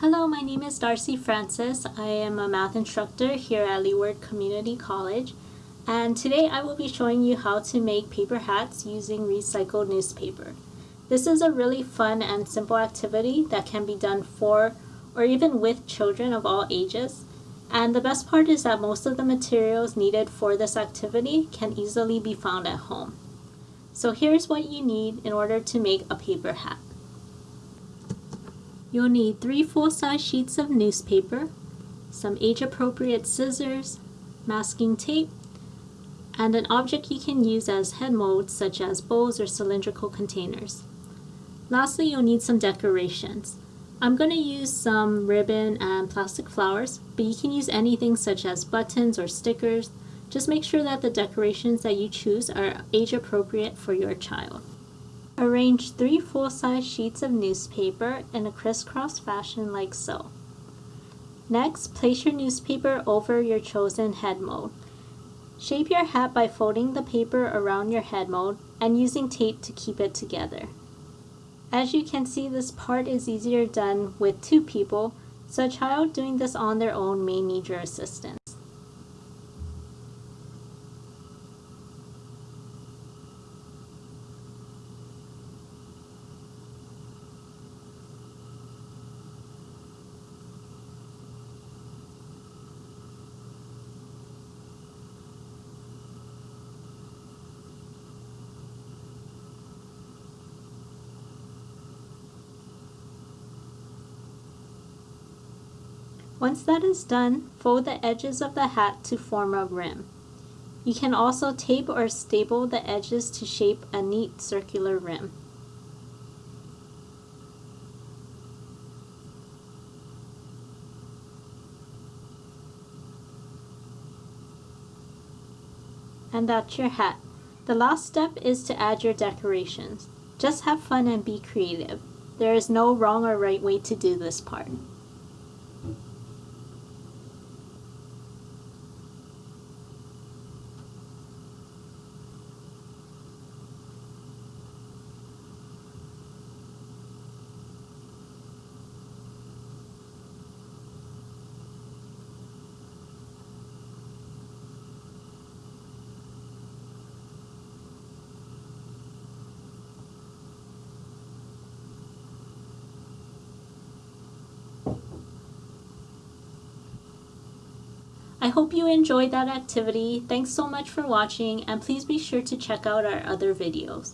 Hello, my name is Darcy Francis. I am a math instructor here at Leeward Community College and today I will be showing you how to make paper hats using recycled newspaper. This is a really fun and simple activity that can be done for or even with children of all ages. And the best part is that most of the materials needed for this activity can easily be found at home. So here's what you need in order to make a paper hat. You'll need three full-size sheets of newspaper, some age-appropriate scissors, masking tape, and an object you can use as head molds such as bowls or cylindrical containers. Lastly, you'll need some decorations. I'm going to use some ribbon and plastic flowers, but you can use anything such as buttons or stickers. Just make sure that the decorations that you choose are age appropriate for your child. Arrange three full-size sheets of newspaper in a crisscross fashion like so. Next, place your newspaper over your chosen head mold. Shape your hat by folding the paper around your head mold and using tape to keep it together. As you can see, this part is easier done with two people, so a child doing this on their own may need your assistance. Once that is done, fold the edges of the hat to form a rim. You can also tape or staple the edges to shape a neat circular rim. And that's your hat. The last step is to add your decorations. Just have fun and be creative. There is no wrong or right way to do this part. I hope you enjoyed that activity. Thanks so much for watching and please be sure to check out our other videos.